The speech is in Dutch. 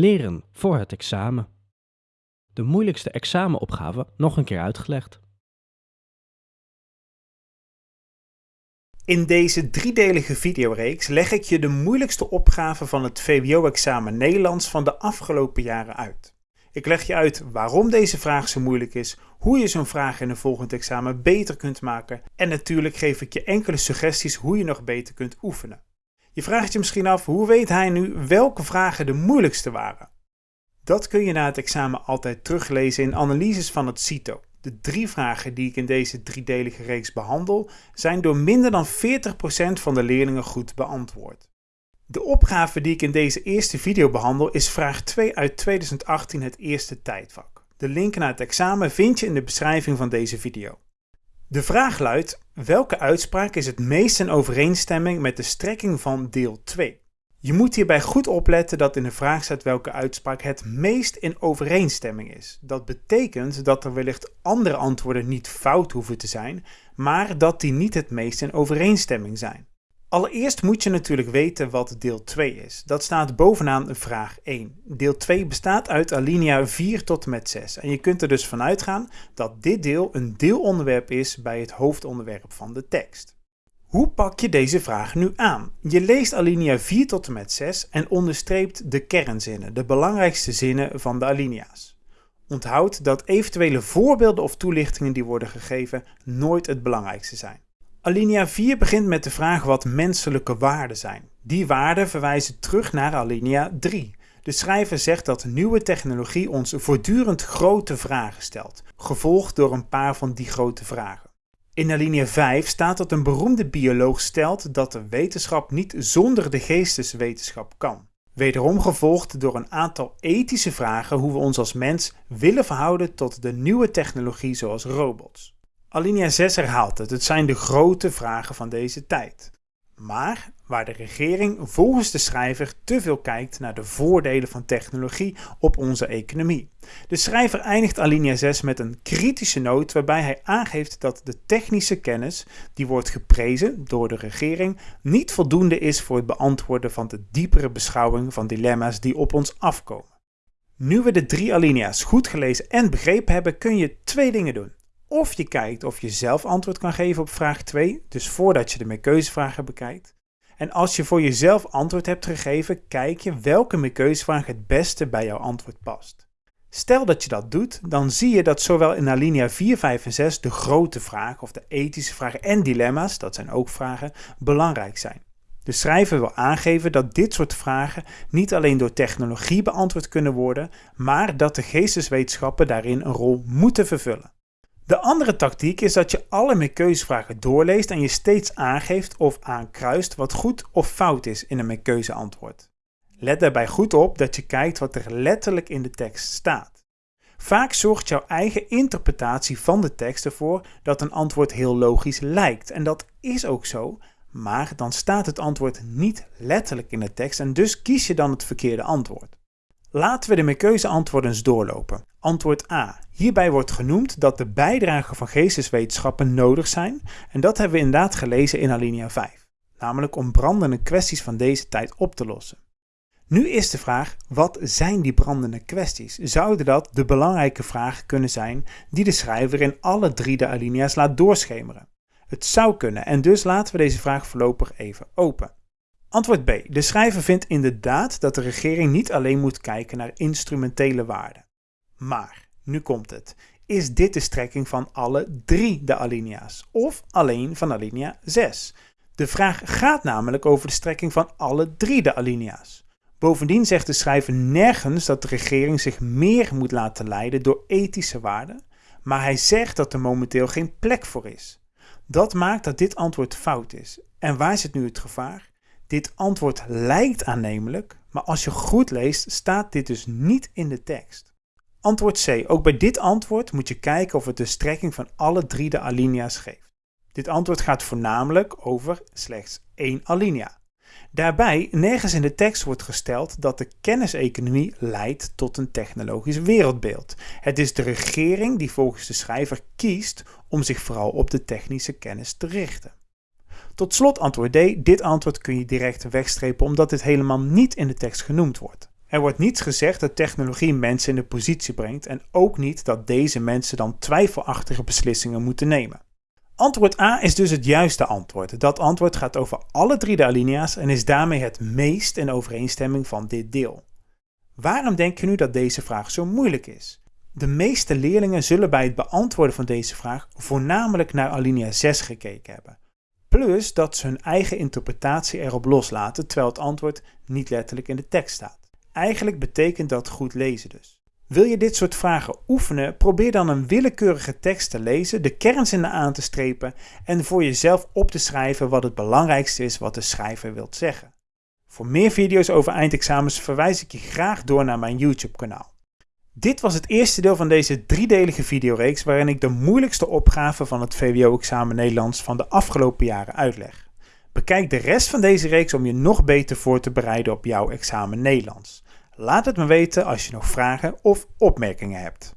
Leren voor het examen. De moeilijkste examenopgave nog een keer uitgelegd. In deze driedelige videoreeks leg ik je de moeilijkste opgaven van het VWO-examen Nederlands van de afgelopen jaren uit. Ik leg je uit waarom deze vraag zo moeilijk is, hoe je zo'n vraag in een volgend examen beter kunt maken en natuurlijk geef ik je enkele suggesties hoe je nog beter kunt oefenen. Je vraagt je misschien af, hoe weet hij nu welke vragen de moeilijkste waren? Dat kun je na het examen altijd teruglezen in analyses van het CITO. De drie vragen die ik in deze driedelige reeks behandel, zijn door minder dan 40% van de leerlingen goed beantwoord. De opgave die ik in deze eerste video behandel is vraag 2 uit 2018 het eerste tijdvak. De link naar het examen vind je in de beschrijving van deze video. De vraag luidt, welke uitspraak is het meest in overeenstemming met de strekking van deel 2? Je moet hierbij goed opletten dat in de vraag staat welke uitspraak het meest in overeenstemming is. Dat betekent dat er wellicht andere antwoorden niet fout hoeven te zijn, maar dat die niet het meest in overeenstemming zijn. Allereerst moet je natuurlijk weten wat deel 2 is. Dat staat bovenaan vraag 1. Deel 2 bestaat uit alinea 4 tot en met 6. En je kunt er dus van uitgaan dat dit deel een deelonderwerp is bij het hoofdonderwerp van de tekst. Hoe pak je deze vraag nu aan? Je leest alinea 4 tot en met 6 en onderstreept de kernzinnen, de belangrijkste zinnen van de alinea's. Onthoud dat eventuele voorbeelden of toelichtingen die worden gegeven nooit het belangrijkste zijn. Alinea 4 begint met de vraag wat menselijke waarden zijn. Die waarden verwijzen terug naar alinea 3. De schrijver zegt dat nieuwe technologie ons voortdurend grote vragen stelt, gevolgd door een paar van die grote vragen. In alinea 5 staat dat een beroemde bioloog stelt dat de wetenschap niet zonder de geesteswetenschap kan. Wederom gevolgd door een aantal ethische vragen hoe we ons als mens willen verhouden tot de nieuwe technologie zoals robots. Alinea 6 herhaalt het, het zijn de grote vragen van deze tijd. Maar waar de regering volgens de schrijver te veel kijkt naar de voordelen van technologie op onze economie. De schrijver eindigt alinea 6 met een kritische noot waarbij hij aangeeft dat de technische kennis, die wordt geprezen door de regering, niet voldoende is voor het beantwoorden van de diepere beschouwing van dilemma's die op ons afkomen. Nu we de drie alinea's goed gelezen en begrepen hebben, kun je twee dingen doen. Of je kijkt of je zelf antwoord kan geven op vraag 2, dus voordat je de meerkeuzevragen bekijkt. En als je voor jezelf antwoord hebt gegeven, kijk je welke meerkeuzevraag het beste bij jouw antwoord past. Stel dat je dat doet, dan zie je dat zowel in alinea 4, 5 en 6 de grote vragen of de ethische vragen en dilemma's, dat zijn ook vragen, belangrijk zijn. De schrijver wil aangeven dat dit soort vragen niet alleen door technologie beantwoord kunnen worden, maar dat de geesteswetenschappen daarin een rol moeten vervullen. De andere tactiek is dat je alle meerkeuzevragen doorleest en je steeds aangeeft of aankruist wat goed of fout is in een meerkeuzeantwoord. Let daarbij goed op dat je kijkt wat er letterlijk in de tekst staat. Vaak zorgt jouw eigen interpretatie van de tekst ervoor dat een antwoord heel logisch lijkt. En dat is ook zo, maar dan staat het antwoord niet letterlijk in de tekst en dus kies je dan het verkeerde antwoord. Laten we de meerkeuzeantwoorden eens doorlopen. Antwoord A. Hierbij wordt genoemd dat de bijdrage van geesteswetenschappen nodig zijn en dat hebben we inderdaad gelezen in alinea 5, namelijk om brandende kwesties van deze tijd op te lossen. Nu is de vraag, wat zijn die brandende kwesties? Zouden dat de belangrijke vragen kunnen zijn die de schrijver in alle drie de alinea's laat doorschemeren? Het zou kunnen en dus laten we deze vraag voorlopig even open. Antwoord B. De schrijver vindt inderdaad dat de regering niet alleen moet kijken naar instrumentele waarden. Maar, nu komt het. Is dit de strekking van alle drie de alinea's? Of alleen van alinea 6? De vraag gaat namelijk over de strekking van alle drie de alinea's. Bovendien zegt de schrijver nergens dat de regering zich meer moet laten leiden door ethische waarden, maar hij zegt dat er momenteel geen plek voor is. Dat maakt dat dit antwoord fout is. En waar zit nu het gevaar? Dit antwoord lijkt aannemelijk, maar als je goed leest staat dit dus niet in de tekst. Antwoord C. Ook bij dit antwoord moet je kijken of het de strekking van alle drie de alinea's geeft. Dit antwoord gaat voornamelijk over slechts één alinea. Daarbij, nergens in de tekst wordt gesteld dat de kenniseconomie leidt tot een technologisch wereldbeeld. Het is de regering die volgens de schrijver kiest om zich vooral op de technische kennis te richten. Tot slot antwoord D. Dit antwoord kun je direct wegstrepen omdat dit helemaal niet in de tekst genoemd wordt. Er wordt niets gezegd dat technologie mensen in de positie brengt en ook niet dat deze mensen dan twijfelachtige beslissingen moeten nemen. Antwoord A is dus het juiste antwoord. Dat antwoord gaat over alle drie de alinea's en is daarmee het meest in overeenstemming van dit deel. Waarom denk je nu dat deze vraag zo moeilijk is? De meeste leerlingen zullen bij het beantwoorden van deze vraag voornamelijk naar alinea 6 gekeken hebben. Plus dat ze hun eigen interpretatie erop loslaten terwijl het antwoord niet letterlijk in de tekst staat. Eigenlijk betekent dat goed lezen dus. Wil je dit soort vragen oefenen? Probeer dan een willekeurige tekst te lezen, de kernzinnen aan te strepen en voor jezelf op te schrijven wat het belangrijkste is wat de schrijver wilt zeggen. Voor meer video's over eindexamens verwijs ik je graag door naar mijn YouTube kanaal. Dit was het eerste deel van deze driedelige videoreeks waarin ik de moeilijkste opgaven van het VWO-examen Nederlands van de afgelopen jaren uitleg. Bekijk de rest van deze reeks om je nog beter voor te bereiden op jouw examen Nederlands. Laat het me weten als je nog vragen of opmerkingen hebt.